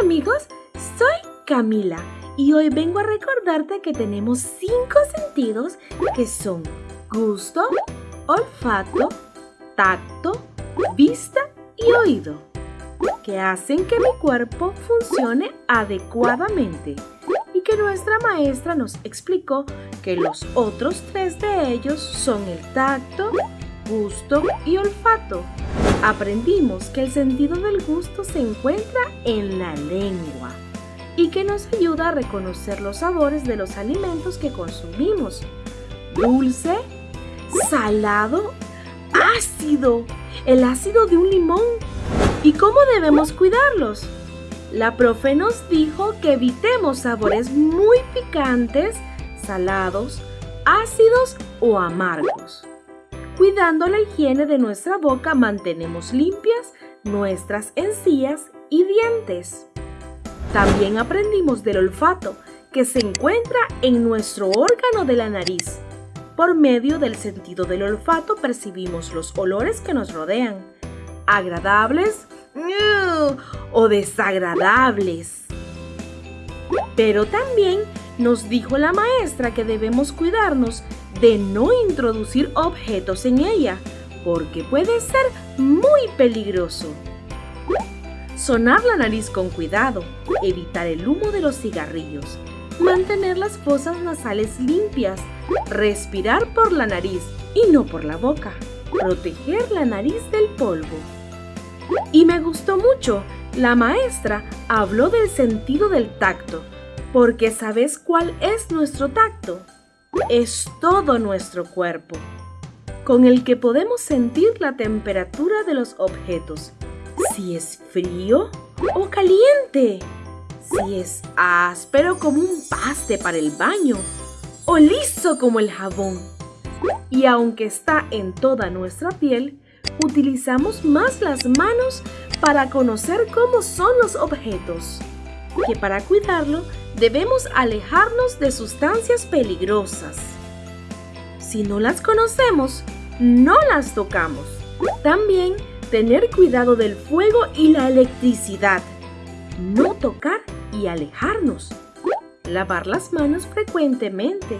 amigos, soy Camila y hoy vengo a recordarte que tenemos cinco sentidos que son gusto, olfato, tacto, vista y oído, que hacen que mi cuerpo funcione adecuadamente y que nuestra maestra nos explicó que los otros tres de ellos son el tacto, gusto y olfato. Aprendimos que el sentido del gusto se encuentra en la lengua y que nos ayuda a reconocer los sabores de los alimentos que consumimos. Dulce, salado, ácido, el ácido de un limón. ¿Y cómo debemos cuidarlos? La profe nos dijo que evitemos sabores muy picantes, salados, ácidos o amargos. Cuidando la higiene de nuestra boca mantenemos limpias nuestras encías y dientes. También aprendimos del olfato, que se encuentra en nuestro órgano de la nariz. Por medio del sentido del olfato percibimos los olores que nos rodean, agradables o desagradables. Pero también nos dijo la maestra que debemos cuidarnos de no introducir objetos en ella, porque puede ser muy peligroso. Sonar la nariz con cuidado, evitar el humo de los cigarrillos, mantener las fosas nasales limpias, respirar por la nariz y no por la boca, proteger la nariz del polvo. Y me gustó mucho, la maestra habló del sentido del tacto, porque ¿sabes cuál es nuestro tacto? Es todo nuestro cuerpo, con el que podemos sentir la temperatura de los objetos si es frío o caliente, si es áspero como un paste para el baño o liso como el jabón. Y aunque está en toda nuestra piel, utilizamos más las manos para conocer cómo son los objetos, que para cuidarlo debemos alejarnos de sustancias peligrosas. Si no las conocemos, no las tocamos. También tener cuidado del fuego y la electricidad, no tocar y alejarnos, lavar las manos frecuentemente,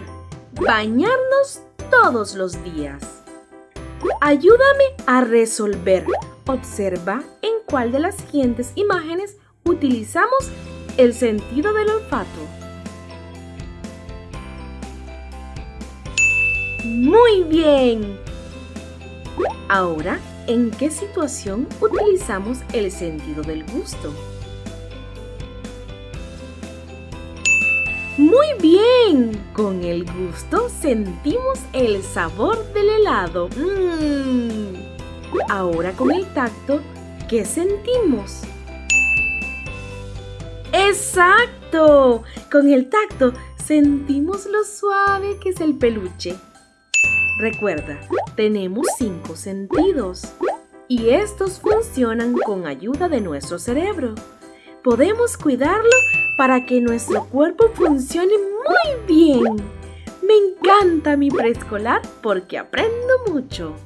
bañarnos todos los días. Ayúdame a resolver. Observa en cuál de las siguientes imágenes utilizamos el sentido del olfato. Muy bien. Ahora ¿En qué situación utilizamos el sentido del gusto? Muy bien, con el gusto sentimos el sabor del helado. Mm. Ahora con el tacto, ¿qué sentimos? ¡Exacto! Con el tacto sentimos lo suave que es el peluche. Recuerda, tenemos cinco sentidos y estos funcionan con ayuda de nuestro cerebro. Podemos cuidarlo para que nuestro cuerpo funcione muy bien. Me encanta mi preescolar porque aprendo mucho.